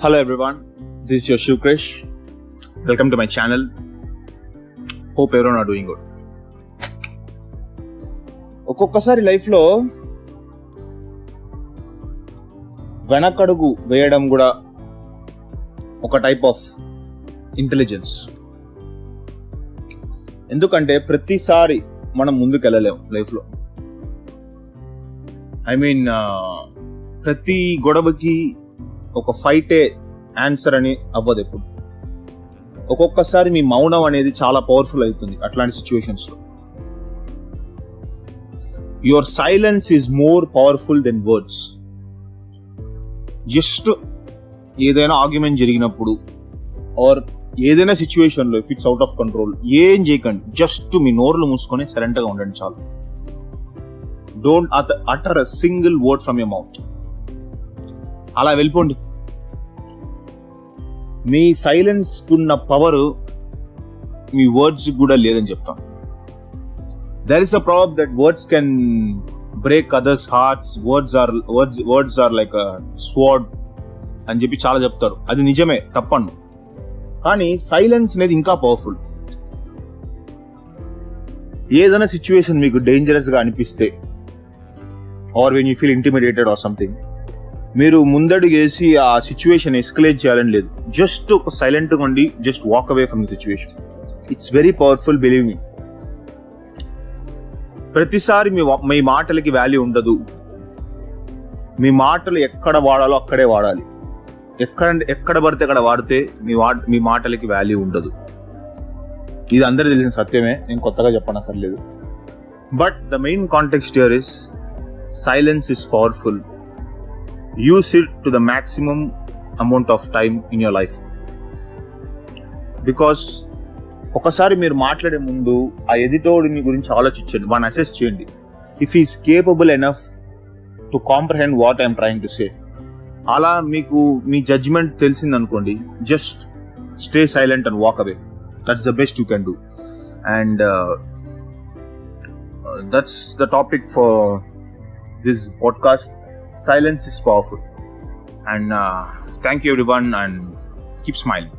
Hello everyone this your Shiv Krish welcome to my channel hope ఎవరో నా doing good ఒక్కొక్కసారి లైఫ్లో వెనకడుగు వేయడం కూడా ఒక టైప్ ఆఫ్ ఇంటెలిజెన్స్ ఎందుకంటే ప్రతిసారి మనం ముందుకెళ్ళలేము లైఫ్లో ఐ మీన్ uh, ప్రతి గొడవకి ఒక ఫైటే ఆన్సర్ అని అవ్వదు ఎప్పుడు. ఒక్కొక్కసారి మీ మౌనం అనేది చాలా పవర్ఫుల్ అవుతుంది అట్లాంటి సిచ్యువేషన్స్లో. Your silence is more powerful than words just ఏదైనా ఆర్గ్యుమెంట్ జరిగినప్పుడు ఆర్ ఏదైనా సిచ్యువేషన్లో if it's out of control ఏం చేయకండి. జస్ట్ మీ నోర్లు మూసుకొని సైలెంట్గా ఉండండి చాలు. Don't utter a single word from your mouth అలా వెళ్ళిపోండి. మీ సైలెన్స్ ఉన్న పవర్ మీ వర్డ్స్ కూడా లేదని చెప్తాం. There is a proverb that words can break others hearts words are words words are like sword అని చెప్పి చాలా చెప్తారు. అది నిజమే తప్పను కానీ సైలెన్స్ అనేది ఇంకా పవర్ఫుల్ ఏదైనా సిచ్యువేషన్ మీకు డేంజరస్గా అనిపిస్తే or when you feel intimidated or something మీరు ముందడుగేసి ఆ సిచ్యువేషన్ ఎస్కలేట్ చేయాలని లేదు. జస్ట్ ఒక సైలెంట్గా ఉండి just walk away from the situation it's very powerful believe మీ ప్రతిసారి మీ మీ మాటలకి వాల్యూ ఉండదు. మీ మాటలు ఎక్కడ వాడాలో అక్కడే వాడాలి. ఎక్కడ ఎక్కడ పడితే అక్కడ వాడితే మీ వా మీ మాటలకి వాల్యూ ఉండదు. ఇది అందరికీ తెలిసిన సత్యమే. నేను కొత్తగా చెప్పనక్కర్లేదు. But the main context here is silence is powerful use it to the maximum amount of time in your life because ఒకసారి మీరు మాట్లాడే ముందు ఆ ఎదిటోడిని గురించి ఆలోచించండి వన్ అసెస్ చేయండి. If he's capable enough to comprehend what I'm trying to say అలా మీకు మీ judgement తెలిసిందనుకోండి just stay silent and walk away that's the best you can do and that's the topic for this podcast silence is powerful. And uh, thank you everyone and keep smiling